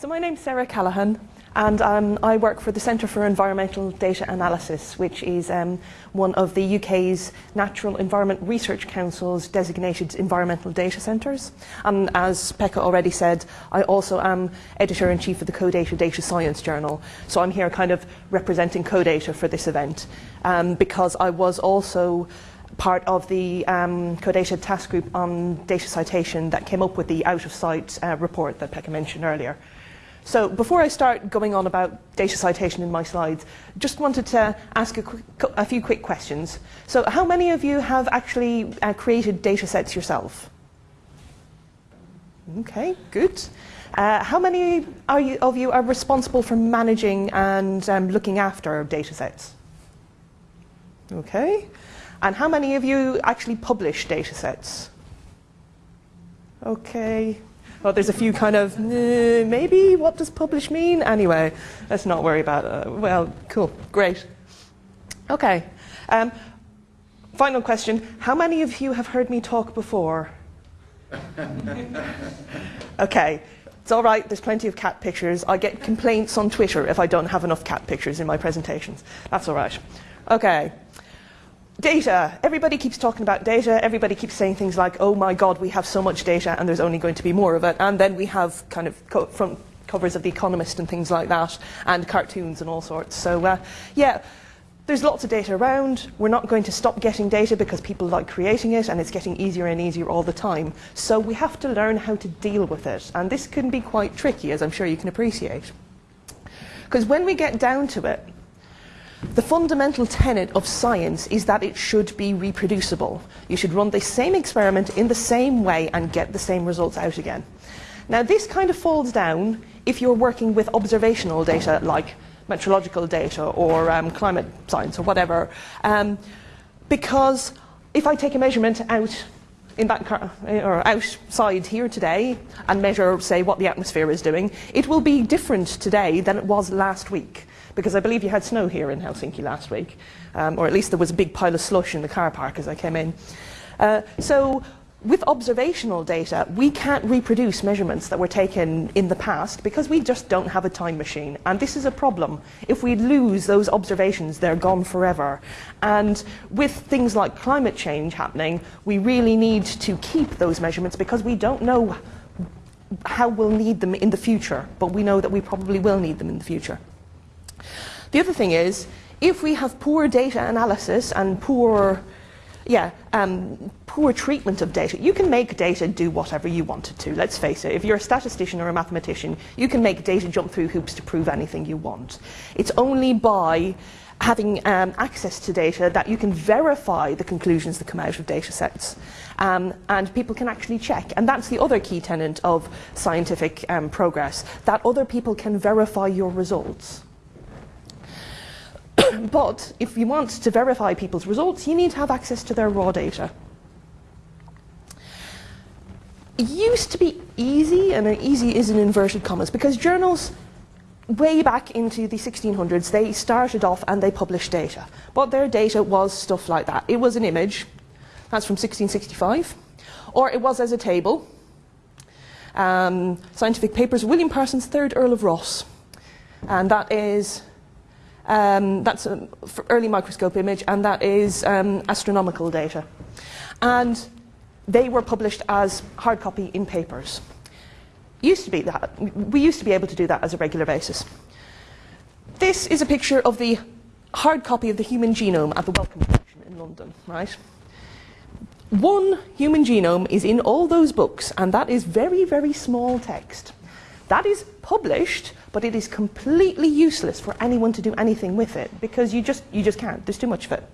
So my name's Sarah Callaghan, and um, I work for the Centre for Environmental Data Analysis, which is um, one of the UK's Natural Environment Research Council's designated environmental data centres. And as Pekka already said, I also am editor-in-chief of the CODATA Data Science Journal. So I'm here kind of representing CODATA for this event, um, because I was also part of the um, CODATA task group on data citation that came up with the out-of-cite uh, report that Pekka mentioned earlier. So before I start going on about data citation in my slides, just wanted to ask a, quick, a few quick questions. So how many of you have actually uh, created data sets yourself? Okay, good. Uh, how many you, of you are responsible for managing and um, looking after data sets? Okay. And how many of you actually publish data sets? Okay, well, there's a few kind of, maybe, what does publish mean? Anyway, let's not worry about. Uh, well, cool, great. Okay. Um, final question. How many of you have heard me talk before? okay. It's all right, there's plenty of cat pictures. I get complaints on Twitter if I don't have enough cat pictures in my presentations. That's all right. Okay. Data. Everybody keeps talking about data. Everybody keeps saying things like, oh my God, we have so much data and there's only going to be more of it. And then we have kind of co front covers of The Economist and things like that, and cartoons and all sorts. So, uh, yeah, there's lots of data around. We're not going to stop getting data because people like creating it and it's getting easier and easier all the time. So we have to learn how to deal with it. And this can be quite tricky, as I'm sure you can appreciate. Because when we get down to it, the fundamental tenet of science is that it should be reproducible. You should run the same experiment in the same way and get the same results out again. Now, this kind of falls down if you're working with observational data like meteorological data or um, climate science or whatever. Um, because if I take a measurement out in that car, or outside here today and measure, say, what the atmosphere is doing, it will be different today than it was last week because I believe you had snow here in Helsinki last week, um, or at least there was a big pile of slush in the car park as I came in. Uh, so with observational data, we can't reproduce measurements that were taken in the past because we just don't have a time machine. And this is a problem. If we lose those observations, they're gone forever. And with things like climate change happening, we really need to keep those measurements because we don't know how we'll need them in the future, but we know that we probably will need them in the future. The other thing is, if we have poor data analysis and poor, yeah, um, poor treatment of data, you can make data do whatever you want it to. Let's face it, if you're a statistician or a mathematician, you can make data jump through hoops to prove anything you want. It's only by having um, access to data that you can verify the conclusions that come out of data sets. Um, and people can actually check. And that's the other key tenet of scientific um, progress, that other people can verify your results. but if you want to verify people's results, you need to have access to their raw data. It used to be easy, and easy is in inverted commas, because journals way back into the 1600s, they started off and they published data. But their data was stuff like that. It was an image, that's from 1665, or it was as a table. Um, scientific papers, William Parsons, 3rd Earl of Rosse. And that is um, that's an early microscope image, and that is um, astronomical data. And they were published as hard copy in papers. Used to be that. We used to be able to do that as a regular basis. This is a picture of the hard copy of the human genome at the Wellcome Collection in London, right? One human genome is in all those books, and that is very, very small text. That is published, but it is completely useless for anyone to do anything with it because you just, you just can't. There's too much of it.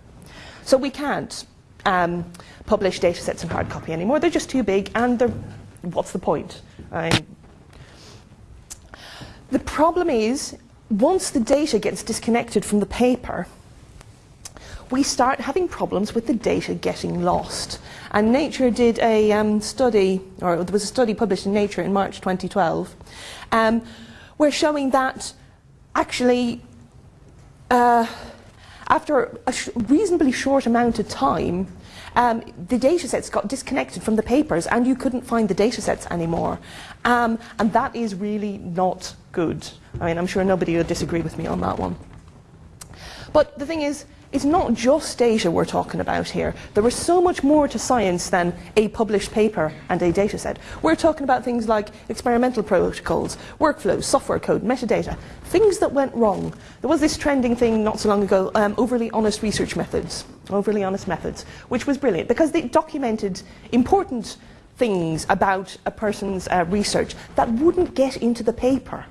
So we can't um, publish data sets in hard copy anymore. They're just too big, and what's the point? the problem is, once the data gets disconnected from the paper, we start having problems with the data getting lost. And Nature did a um, study, or there was a study published in Nature in March 2012, um, where showing that actually, uh, after a sh reasonably short amount of time, um, the data sets got disconnected from the papers and you couldn't find the data sets anymore. Um, and that is really not good. I mean, I'm sure nobody would disagree with me on that one. But the thing is, it's not just data we're talking about here. There is so much more to science than a published paper and a data set. We're talking about things like experimental protocols, workflows, software code, metadata, things that went wrong. There was this trending thing not so long ago, um, overly honest research methods, overly honest methods, which was brilliant because they documented important things about a person's uh, research that wouldn't get into the paper.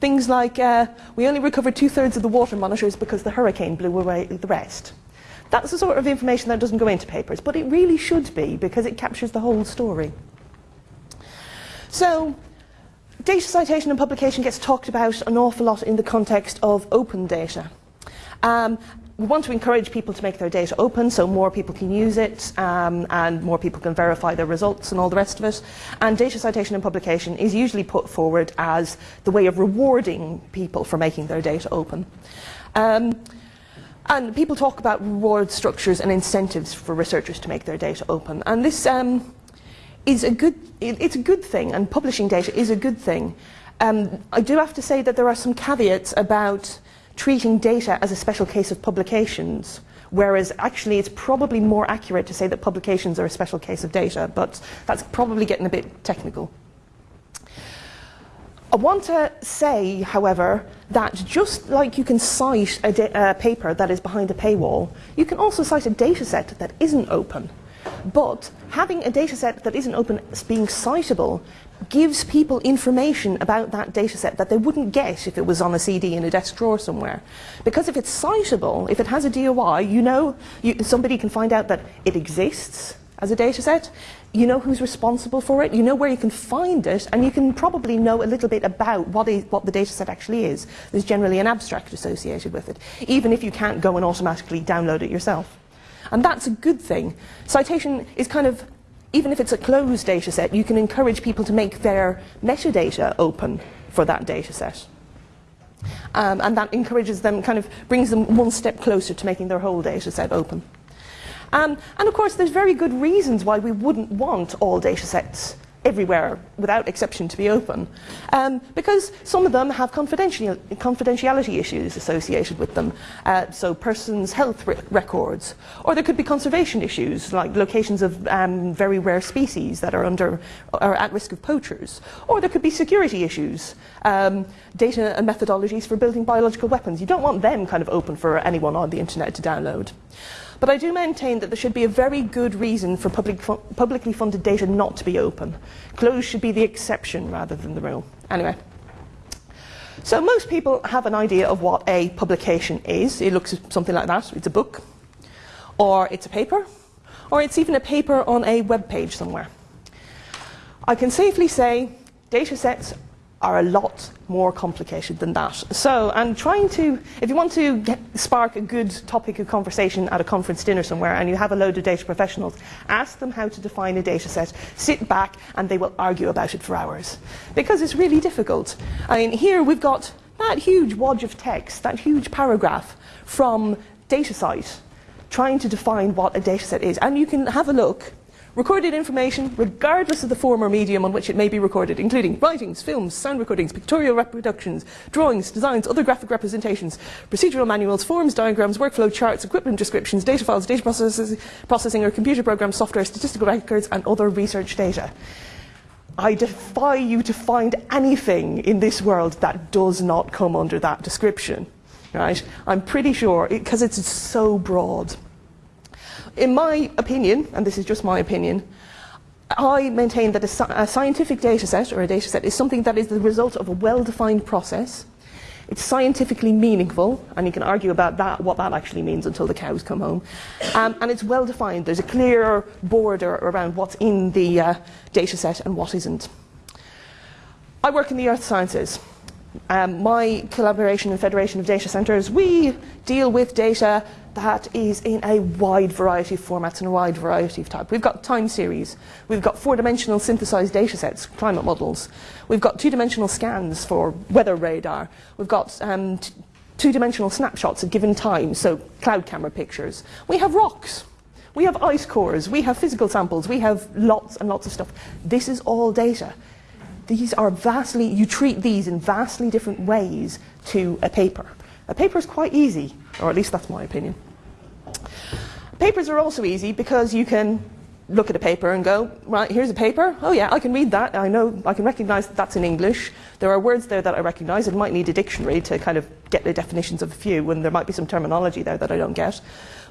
Things like, uh, we only recovered two thirds of the water monitors because the hurricane blew away the rest. That's the sort of information that doesn't go into papers, but it really should be because it captures the whole story. So, data citation and publication gets talked about an awful lot in the context of open data. Um, we want to encourage people to make their data open so more people can use it um, and more people can verify their results and all the rest of it. And data citation and publication is usually put forward as the way of rewarding people for making their data open. Um, and people talk about reward structures and incentives for researchers to make their data open. And this um, is a good, it's a good thing, and publishing data is a good thing. Um, I do have to say that there are some caveats about treating data as a special case of publications, whereas actually it's probably more accurate to say that publications are a special case of data, but that's probably getting a bit technical. I want to say, however, that just like you can cite a, a, paper that is behind a paywall, you can also cite a data set that isn't open. But having a data set that isn't open being citable gives people information about that data set that they wouldn't get if it was on a CD in a desk drawer somewhere. Because if it's citable, if it has a DOI, you know, you, somebody can find out that it exists as a data set, you know who's responsible for it, you know where you can find it, and you can probably know a little bit about what, is, what the data set actually is. There's generally an abstract associated with it, even if you can't go and automatically download it yourself. And that's a good thing. Citation is kind of even if it's a closed data set, you can encourage people to make their metadata open for that data set. Um, and that encourages them, kind of brings them one step closer to making their whole data set open. Um, and of course, there's very good reasons why we wouldn't want all data sets everywhere, without exception, to be open. Um, because some of them have confidential, confidentiality issues associated with them, uh, so persons' health re records. Or there could be conservation issues, like locations of um, very rare species that are, under, are at risk of poachers. Or there could be security issues, um, data and methodologies for building biological weapons. You don't want them kind of open for anyone on the internet to download. But I do maintain that there should be a very good reason for public fu publicly funded data not to be open. Closed should be the exception rather than the rule. Anyway. So most people have an idea of what a publication is. It looks something like that. It's a book, or it's a paper, or it's even a paper on a web page somewhere. I can safely say data sets are a lot more complicated than that. So I'm trying to, if you want to get, spark a good topic of conversation at a conference dinner somewhere and you have a load of data professionals, ask them how to define a data set, sit back and they will argue about it for hours. Because it's really difficult. I mean, here we've got that huge wodge of text, that huge paragraph from DataCite trying to define what a data set is. And you can have a look Recorded information, regardless of the form or medium on which it may be recorded, including writings, films, sound recordings, pictorial reproductions, drawings, designs, other graphic representations, procedural manuals, forms, diagrams, workflow charts, equipment descriptions, data files, data processing or computer programs, software, statistical records, and other research data. I defy you to find anything in this world that does not come under that description. Right? I'm pretty sure, because it, it's so broad in my opinion, and this is just my opinion, I maintain that a, a scientific data set or a data set is something that is the result of a well-defined process. It's scientifically meaningful, and you can argue about that, what that actually means until the cows come home. Um, and it's well defined. There's a clear border around what's in the uh, data set and what isn't. I work in the earth sciences. Um, my collaboration and Federation of Data Centres, we deal with data that is in a wide variety of formats and a wide variety of type. We've got time series, we've got four-dimensional synthesized data sets, climate models, we've got two-dimensional scans for weather radar, we've got um, two-dimensional snapshots at given times, so cloud camera pictures. We have rocks. We have ice cores, we have physical samples, we have lots and lots of stuff. This is all data. These are vastly, you treat these in vastly different ways to a paper. A paper is quite easy, or at least that's my opinion. Papers are also easy because you can look at a paper and go, right, here's a paper. Oh yeah, I can read that. I know, I can recognize that that's in English. There are words there that I recognize. It might need a dictionary to kind of get the definitions of a few, and there might be some terminology there that I don't get.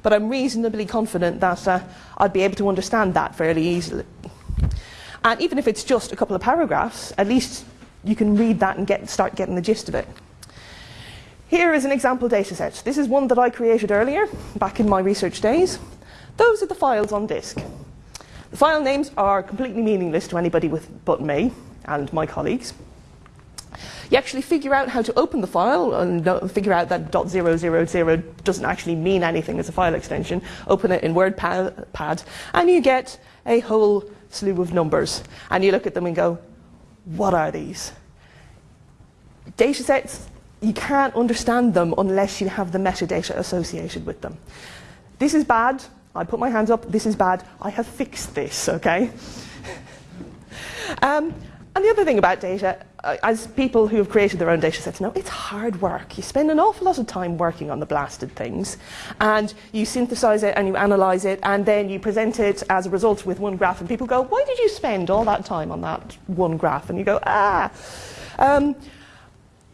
But I'm reasonably confident that uh, I'd be able to understand that fairly easily. And even if it's just a couple of paragraphs, at least you can read that and get, start getting the gist of it. Here is an example dataset. This is one that I created earlier, back in my research days. Those are the files on disk. The file names are completely meaningless to anybody with, but me and my colleagues. You actually figure out how to open the file and figure out that .000 doesn't actually mean anything as a file extension. Open it in WordPad and you get a whole slew of numbers. And you look at them and go, what are these? Data sets, you can't understand them unless you have the metadata associated with them. This is bad. I put my hands up. This is bad. I have fixed this, okay? um, and the other thing about data, uh, as people who have created their own data sets know, it's hard work. You spend an awful lot of time working on the blasted things, and you synthesize it and you analyze it, and then you present it as a result with one graph, and people go, Why did you spend all that time on that one graph? And you go, Ah. Um,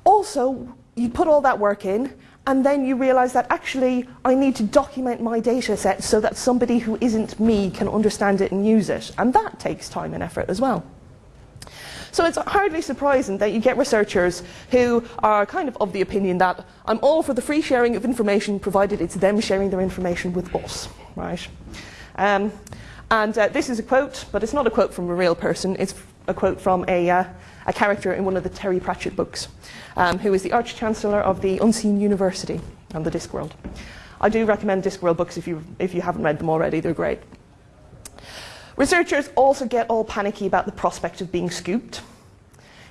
also, you put all that work in, and then you realize that actually I need to document my data set so that somebody who isn't me can understand it and use it. And that takes time and effort as well. So it's hardly surprising that you get researchers who are kind of of the opinion that I'm all for the free sharing of information provided it's them sharing their information with us, right? Um, and uh, this is a quote, but it's not a quote from a real person, it's a quote from a, uh, a character in one of the Terry Pratchett books, um, who is the Arch Chancellor of the Unseen University and the Discworld. I do recommend Discworld books if you, if you haven't read them already, they're great. Researchers also get all panicky about the prospect of being scooped.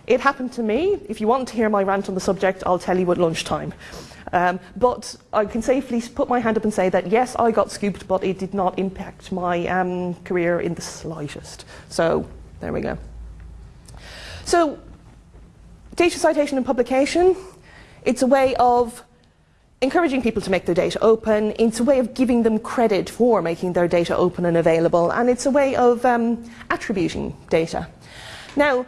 It happened to me. If you want to hear my rant on the subject, I'll tell you at lunchtime. Um, but I can safely put my hand up and say that yes, I got scooped, but it did not impact my um, career in the slightest. So there we go. So data citation and publication, it's a way of encouraging people to make their data open. It's a way of giving them credit for making their data open and available, and it's a way of um, attributing data. Now,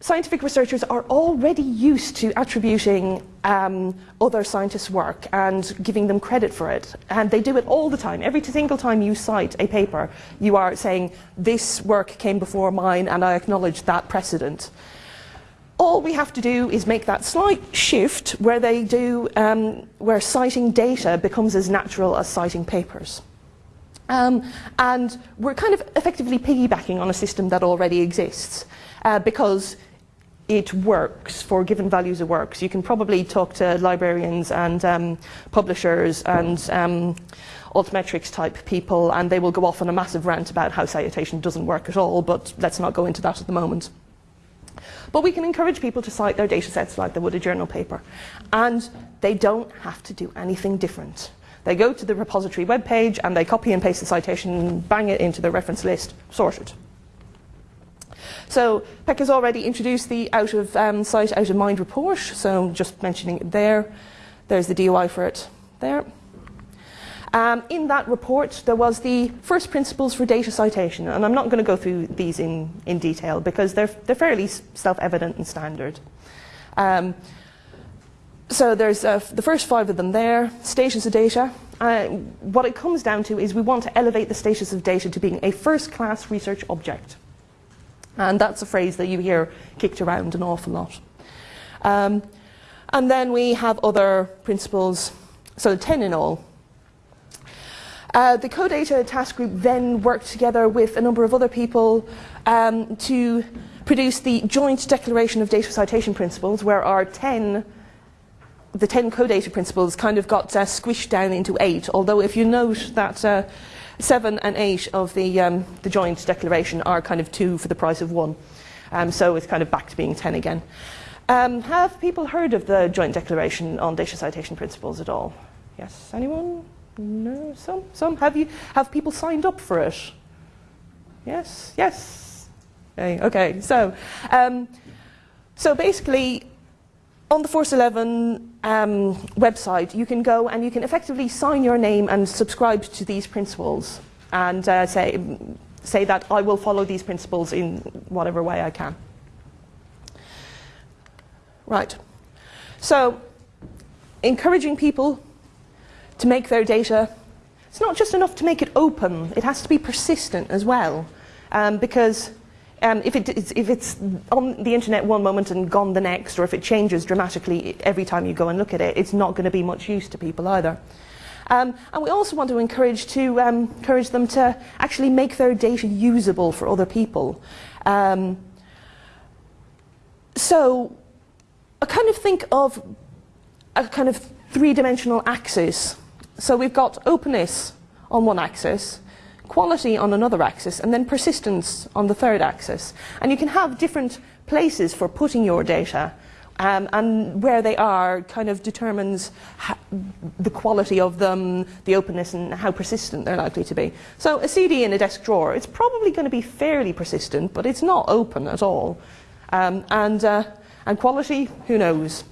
scientific researchers are already used to attributing um, other scientists' work and giving them credit for it. And they do it all the time. Every single time you cite a paper, you are saying, this work came before mine and I acknowledge that precedent all we have to do is make that slight shift where they do, um, where citing data becomes as natural as citing papers. Um, and we're kind of effectively piggybacking on a system that already exists uh, because it works for given values it works. You can probably talk to librarians and um, publishers and um, altmetrics type people and they will go off on a massive rant about how citation doesn't work at all, but let's not go into that at the moment. But we can encourage people to cite their data sets like they would a journal paper. And they don't have to do anything different. They go to the repository webpage and they copy and paste the citation, bang it into the reference list, sorted. So Pek has already introduced the out of um, cite, out of mind report. So just mentioning it there. There's the DOI for it there. Um, in that report, there was the first principles for data citation, and I'm not going to go through these in, in detail because they're, they're fairly self-evident and standard. Um, so there's uh, the first five of them there, status of data. Uh, what it comes down to is we want to elevate the status of data to being a first-class research object. And that's a phrase that you hear kicked around an awful lot. Um, and then we have other principles, so 10 in all, uh, the CODATA task group then worked together with a number of other people um, to produce the joint declaration of data citation principles, where our 10, the 10 CODATA principles kind of got uh, squished down into eight, although if you note that uh, seven and eight of the, um, the joint declaration are kind of two for the price of one. Um, so it's kind of back to being 10 again. Um, have people heard of the joint declaration on data citation principles at all? Yes, anyone? No, some, some. Have you? Have people signed up for it? Yes, yes. Okay, okay. so, um, so basically, on the Force 11 um, website, you can go and you can effectively sign your name and subscribe to these principles and uh, say, say that I will follow these principles in whatever way I can. Right. So, encouraging people to make their data, it's not just enough to make it open, it has to be persistent as well. Um, because um, if, it, it's, if it's on the internet one moment and gone the next, or if it changes dramatically every time you go and look at it, it's not going to be much use to people either. Um, and we also want to encourage, to, um, encourage them to actually make their data usable for other people. Um, so I kind of think of a kind of three-dimensional axis. So we've got openness on one axis, quality on another axis, and then persistence on the third axis. And you can have different places for putting your data, um, and where they are kind of determines the quality of them, the openness, and how persistent they're likely to be. So a CD in a desk drawer, it's probably going to be fairly persistent, but it's not open at all. Um, and, uh, and quality, who knows?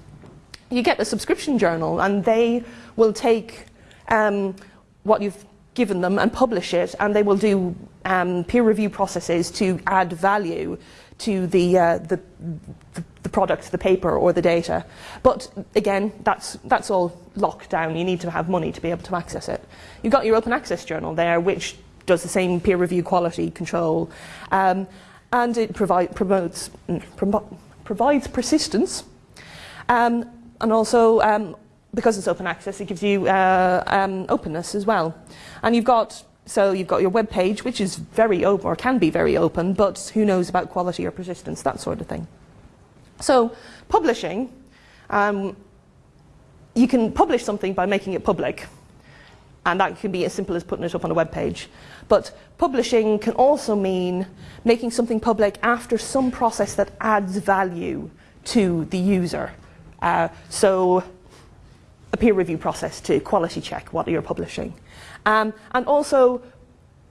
You get a subscription journal, and they will take um, what you've given them and publish it, and they will do um, peer review processes to add value to the, uh, the, the, the, product, the paper, or the data. But again, that's, that's all locked down. You need to have money to be able to access it. You've got your open access journal there, which does the same peer review quality control, um, and it provide, promotes, mm, provides persistence, um, and also um, because it's open access, it gives you uh, um, openness as well. And you've got, so you've got your web page, which is very open, or can be very open, but who knows about quality or persistence, that sort of thing. So publishing, um, you can publish something by making it public. And that can be as simple as putting it up on a web page. But publishing can also mean making something public after some process that adds value to the user. Uh, so a peer review process to quality check what you're publishing. Um, and also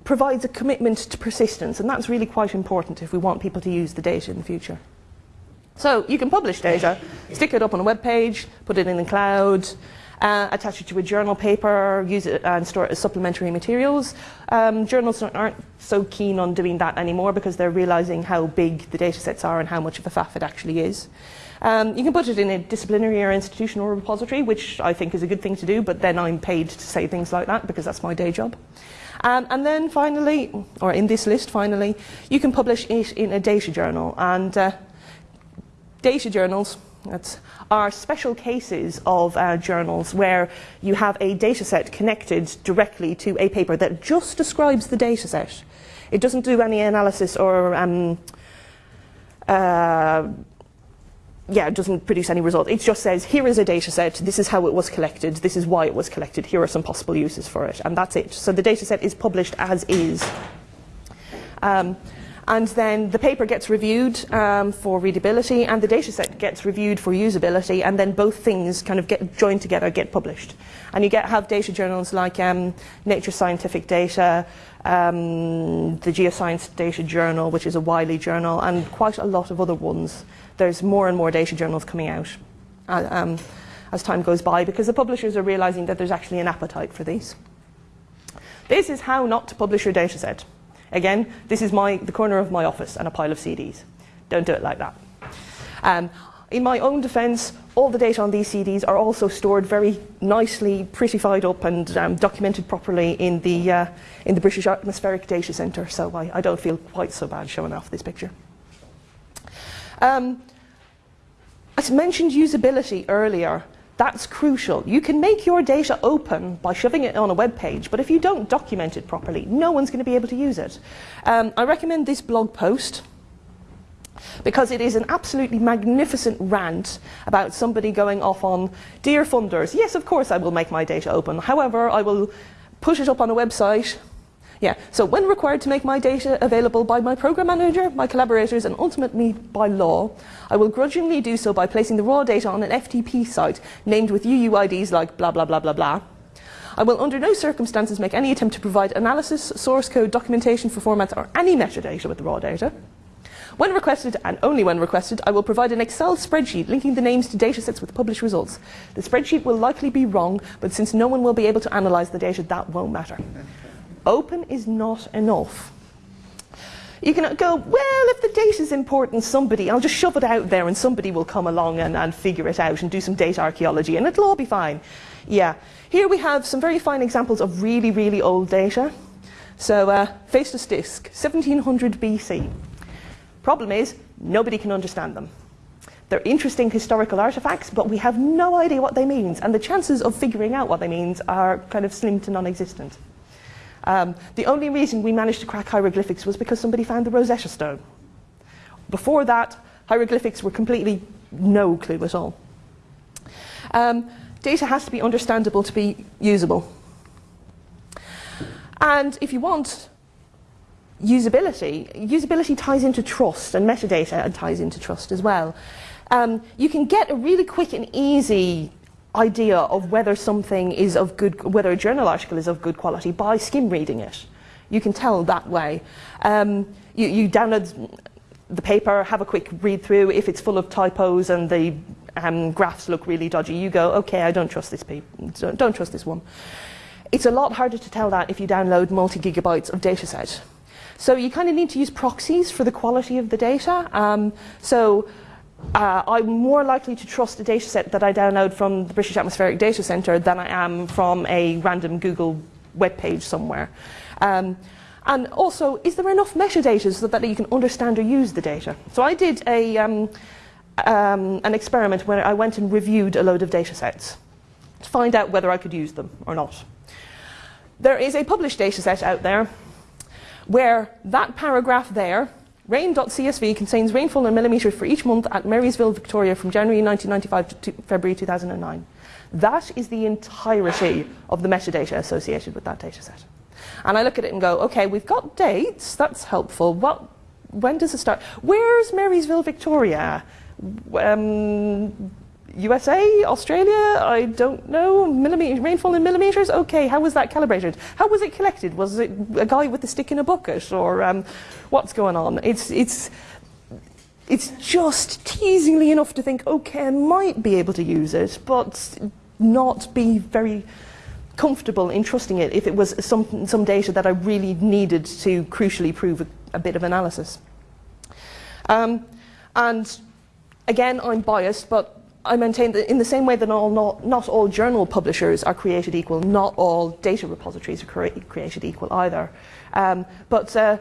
provides a commitment to persistence, and that's really quite important if we want people to use the data in the future. So you can publish data, stick it up on a web page, put it in the cloud, uh, attach it to a journal paper, use it and store it as supplementary materials. Um, journals aren't so keen on doing that anymore because they're realizing how big the data sets are and how much of a faff it actually is. Um, you can put it in a disciplinary or institutional repository, which I think is a good thing to do, but then I'm paid to say things like that because that's my day job. Um, and then finally, or in this list finally, you can publish it in a data journal. And uh, data journals are special cases of uh, journals where you have a data set connected directly to a paper that just describes the data set. It doesn't do any analysis or um, uh, yeah, it doesn't produce any result. It just says, here is a data set, this is how it was collected, this is why it was collected, here are some possible uses for it, and that's it. So the data set is published as is. Um, and then the paper gets reviewed um, for readability, and the data set gets reviewed for usability, and then both things kind of get joined together, get published. And you get have data journals like um, Nature Scientific Data, um, the Geoscience Data Journal, which is a Wiley journal, and quite a lot of other ones. There's more and more data journals coming out uh, um, as time goes by because the publishers are realizing that there's actually an appetite for these. This is how not to publish your data set. Again, this is my, the corner of my office and a pile of CDs. Don't do it like that. Um, in my own defence, all the data on these CDs are also stored very nicely, prettified up and um, documented properly in the, uh, in the British Atmospheric Data Centre, so I, I, don't feel quite so bad showing off this picture. Um, I mentioned usability earlier. That's crucial. You can make your data open by shoving it on a web page, but if you don't document it properly, no one's going to be able to use it. Um, I recommend this blog post because it is an absolutely magnificent rant about somebody going off on, Dear funders, yes, of course I will make my data open. However, I will put it up on a website. Yeah, so when required to make my data available by my program manager, my collaborators, and ultimately by law, I will grudgingly do so by placing the raw data on an FTP site named with UUIDs like blah, blah, blah, blah, blah. I will under no circumstances make any attempt to provide analysis, source code, documentation for formats, or any metadata with the raw data. When requested, and only when requested, I will provide an Excel spreadsheet linking the names to datasets with published results. The spreadsheet will likely be wrong, but since no one will be able to analyze the data, that won't matter. Open is not enough. You can go, well, if the data is important, somebody, I'll just shove it out there and somebody will come along and, and figure it out and do some data archaeology and it'll all be fine. Yeah. Here we have some very fine examples of really, really old data. So, uh, Phaistos disk, 1700 BC. Problem is, nobody can understand them. They're interesting historical artifacts, but we have no idea what they mean, and the chances of figuring out what they mean are kind of slim to non-existent. Um, the only reason we managed to crack hieroglyphics was because somebody found the Rosetta Stone. Before that, hieroglyphics were completely no clue at all. Um, data has to be understandable to be usable. And if you want usability, usability ties into trust, and metadata ties into trust as well. Um, you can get a really quick and easy idea of whether something is of good, whether a journal article is of good quality by skim reading it. You can tell that way. Um, you, you, download the paper, have a quick read through. If it's full of typos and the um, graphs look really dodgy, you go, okay, I don't trust this paper. Don't, trust this one. It's a lot harder to tell that if you download multi-gigabytes of dataset. So you kind of need to use proxies for the quality of the data. Um, so uh, I'm more likely to trust a data set that I download from the British Atmospheric Data Centre than I am from a random Google web page somewhere. Um, and also, is there enough metadata so that you can understand or use the data? So I did a, um, um, an experiment where I went and reviewed a load of data sets to find out whether I could use them or not. There is a published data set out there where that paragraph there Rain.csv contains rainfall in millimetres for each month at Marysville, Victoria from January 1995 to February 2009. That is the entirety of the metadata associated with that dataset. And I look at it and go, okay, we've got dates, that's helpful. What, when does it start? Where's Marysville, Victoria? Um, USA, Australia, I don't know, millimeter, rainfall in millimetres? Okay, how was that calibrated? How was it collected? Was it a guy with a stick in a bucket? Or um, what's going on? It's, it's, it's just teasingly enough to think, okay, I might be able to use it, but not be very comfortable in trusting it if it was some, some data that I really needed to crucially prove a, a bit of analysis. Um, and again, I'm biased, but I maintain that in the same way that all, not, not all journal publishers are created equal, not all data repositories are cre created equal either. Um, but uh,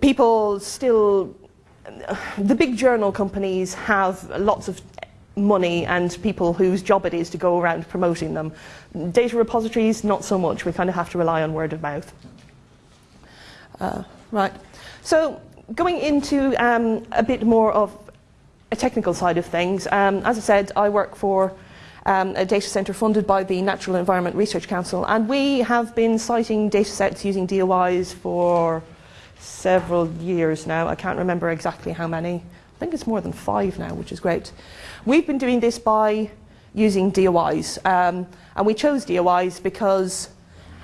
people still, the big journal companies have lots of money and people whose job it is to go around promoting them. Data repositories, not so much. We kind of have to rely on word of mouth. Uh, right. So going into um, a bit more of technical side of things. Um, as I said, I work for um, a data centre funded by the Natural Environment Research Council, and we have been citing data sets using DOIs for several years now. I can't remember exactly how many. I think it's more than five now, which is great. We've been doing this by using DOIs, um, and we chose DOIs because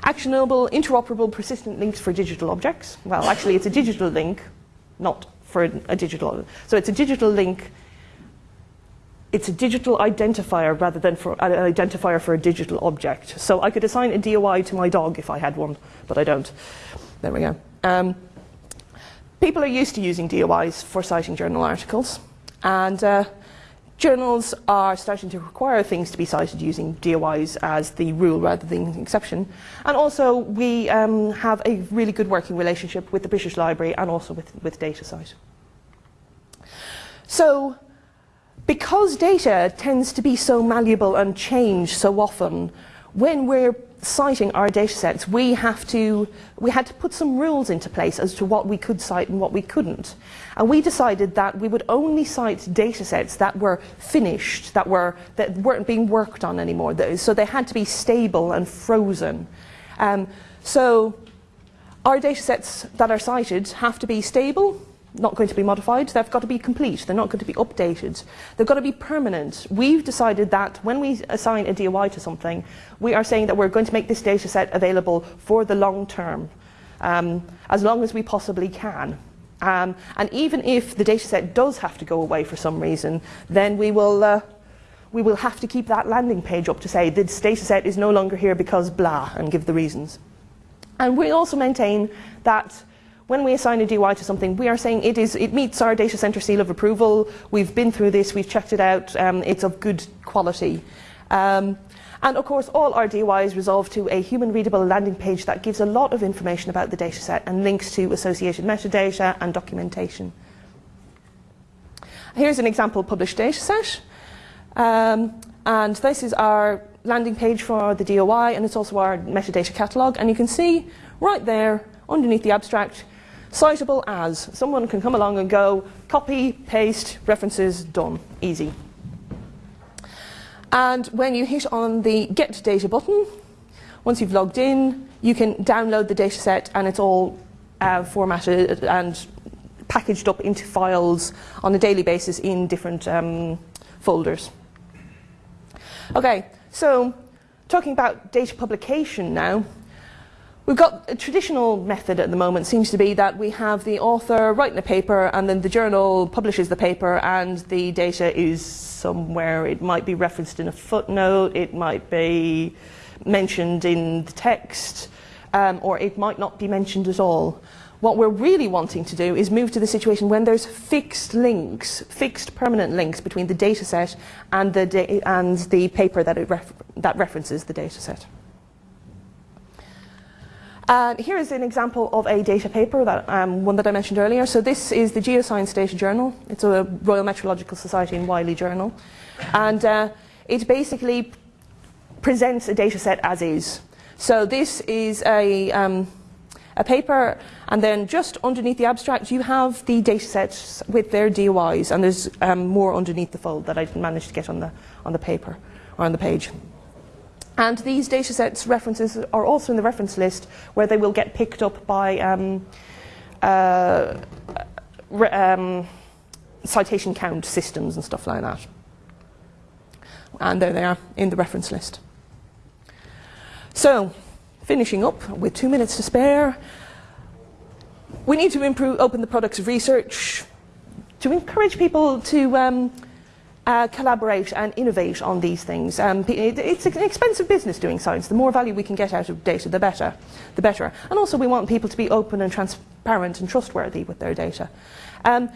actionable, interoperable, persistent links for digital objects. Well, actually, it's a digital link, not for a digital. So it's a digital link. It's a digital identifier rather than for an identifier for a digital object. So I could assign a DOI to my dog if I had one, but I don't. There we go. Um, people are used to using DOIs for citing journal articles, and uh, journals are starting to require things to be cited using DOIs as the rule rather than the exception. And also, we um, have a really good working relationship with the British Library and also with, with DataCite. So, because data tends to be so malleable and change so often, when we're citing our data sets, we have to we had to put some rules into place as to what we could cite and what we couldn't. And we decided that we would only cite data sets that were finished, that were that weren't being worked on anymore. So they had to be stable and frozen. Um, so our data sets that are cited have to be stable, not going to be modified. They've got to be complete. They're not going to be updated. They've got to be permanent. We've decided that when we assign a DOI to something, we are saying that we're going to make this data set available for the long term, um, as long as we possibly can. Um, and even if the data set does have to go away for some reason, then we will, uh, we will have to keep that landing page up to say this data set is no longer here because blah, and give the reasons. And we also maintain that when we assign a DOI to something, we are saying it, is, it meets our data center seal of approval. We've been through this, we've checked it out, um, it's of good quality. Um, and of course, all our DOIs resolve to a human readable landing page that gives a lot of information about the dataset and links to associated metadata and documentation. Here's an example published dataset. Um, and this is our landing page for the DOI, and it's also our metadata catalog. And you can see right there, underneath the abstract, citable as. Someone can come along and go, copy, paste, references, done, easy. And when you hit on the Get Data button, once you've logged in, you can download the dataset and it's all uh, formatted and packaged up into files on a daily basis in different um, folders. Okay, so talking about data publication now, We've got a traditional method at the moment seems to be that we have the author writing a paper and then the journal publishes the paper and the data is somewhere. It might be referenced in a footnote, it might be mentioned in the text, um, or it might not be mentioned at all. What we're really wanting to do is move to the situation when there's fixed links, fixed permanent links between the dataset and the, and the paper that, ref that references the dataset. Here is an example of a data paper, that, um, one that I mentioned earlier. So this is the Geoscience Data Journal. It's a Royal Meteorological Society and Wiley journal. And uh, it basically presents a data set as is. So this is a, um, a paper, and then just underneath the abstract, you have the data sets with their DOIs, and there's um, more underneath the fold that I managed to get on the, on the paper, or on the page. And these datasets references are also in the reference list where they will get picked up by um, uh, um, citation count systems and stuff like that. And there they are in the reference list. So, finishing up with two minutes to spare, we need to improve, open the products of research to encourage people to um, uh, collaborate and innovate on these things. Um, it's an expensive business doing science. The more value we can get out of data, the better. The better. And also we want people to be open and transparent and trustworthy with their data. Um,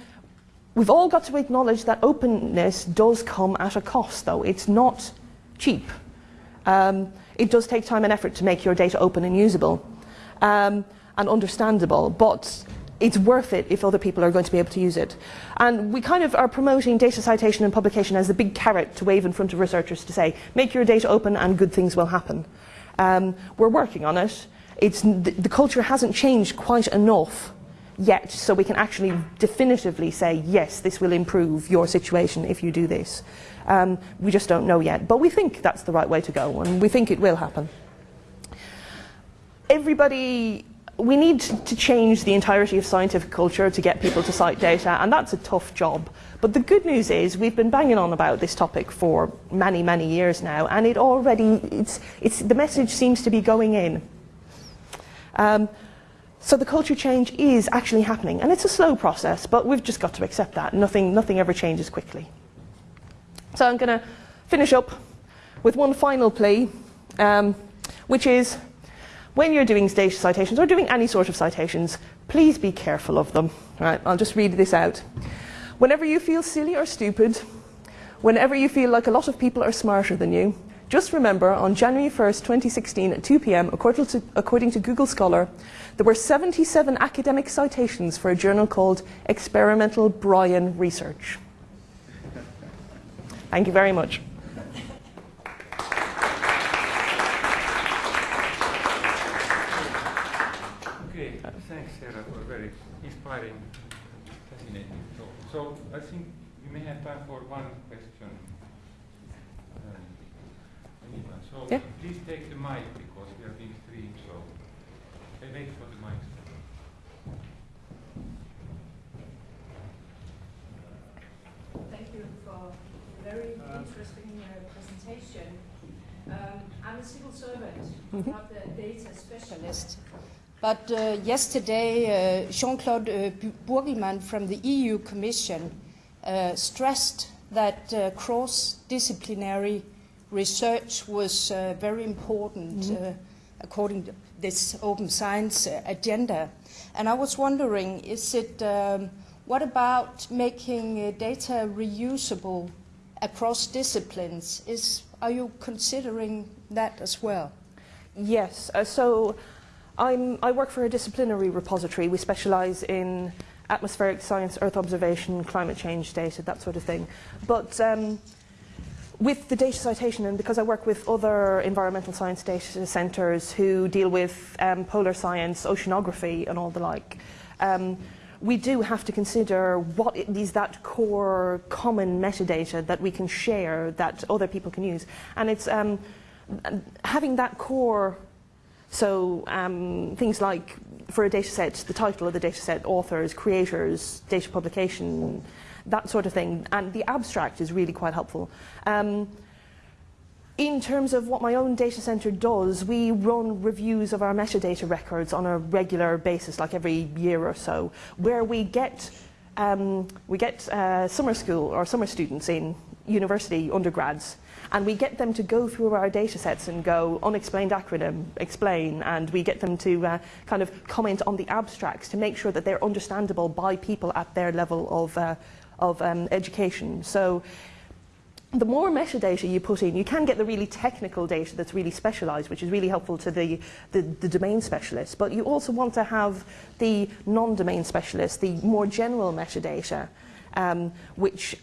we've all got to acknowledge that openness does come at a cost, though. It's not cheap. Um, it does take time and effort to make your data open and usable um, and understandable, but it's worth it if other people are going to be able to use it. And we kind of are promoting data citation and publication as the big carrot to wave in front of researchers to say, make your data open and good things will happen. Um, we're working on it. It's, the, culture hasn't changed quite enough yet, so we can actually definitively say, yes, this will improve your situation if you do this. Um, we just don't know yet, but we think that's the right way to go, and we think it will happen. Everybody we need to change the entirety of scientific culture to get people to cite data, and that's a tough job. But the good news is we've been banging on about this topic for many, many years now, and it already, it's, it's, the message seems to be going in. Um, so the culture change is actually happening, and it's a slow process, but we've just got to accept that. Nothing, nothing ever changes quickly. So I'm going to finish up with one final plea, um, which is when you're doing data citations or doing any sort of citations, please be careful of them. I'll just read this out. Whenever you feel silly or stupid, whenever you feel like a lot of people are smarter than you, just remember on January 1st, 2016 at 2 p.m., according to, according to Google Scholar, there were 77 academic citations for a journal called Experimental Brian Research. Thank you very much. inspiring, fascinating. So, so I think we may have time for one question. Um, so yeah. please take the mic because we are being streamed. So wait for the mic. Thank you for a very interesting uh, presentation. Um, I'm a civil servant, Mhm. not a data specialist. But uh, yesterday, uh, Jean-Claude uh, Bu- from the EU Commission uh, stressed that uh, cross-disciplinary research was uh, very important Mhm. uh, according to this open science uh, agenda. And I was wondering, is it um, what about making uh, data reusable across disciplines? Is are you considering that as well? Yes. Uh, so I'm, I work for a disciplinary repository. We specialise in atmospheric science, Earth observation, climate change data, that sort of thing. But um, with the data citation, and because I work with other environmental science data centres who deal with um, polar science, oceanography, and all the like, um, we do have to consider what is that core common metadata that we can share that other people can use. And it's um, having that core so um, things like for a data set, the title of the data set, authors, creators, data publication, that sort of thing. And the abstract is really quite helpful. Um, in terms of what my own data center does, we run reviews of our metadata records on a regular basis, like every year or so, where we get um, we get uh, summer school or summer students in university undergrads, and we get them to go through our data sets and go unexplained acronym, explain, and we get them to uh, kind of comment on the abstracts to make sure that they're understandable by people at their level of, uh, of um, education. So the more metadata you put in, you can get the really technical data that's really specialized, which is really helpful to the, the, the domain specialist. But you also want to have the non-domain specialist, the more general metadata, um, which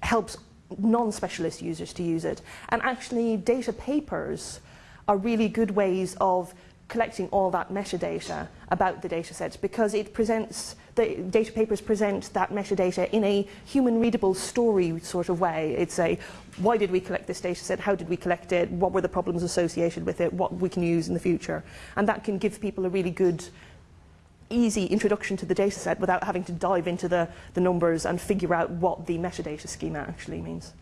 helps non-specialist users to use it. And actually, data papers are really good ways of collecting all that metadata about the data sets because it presents, the data papers present that metadata in a human readable story sort of way. It's a, why did we collect this data set? How did we collect it? What were the problems associated with it? What we can use in the future? And that can give people a really good easy introduction to the data set without having to dive into the, the numbers and figure out what the metadata schema actually means.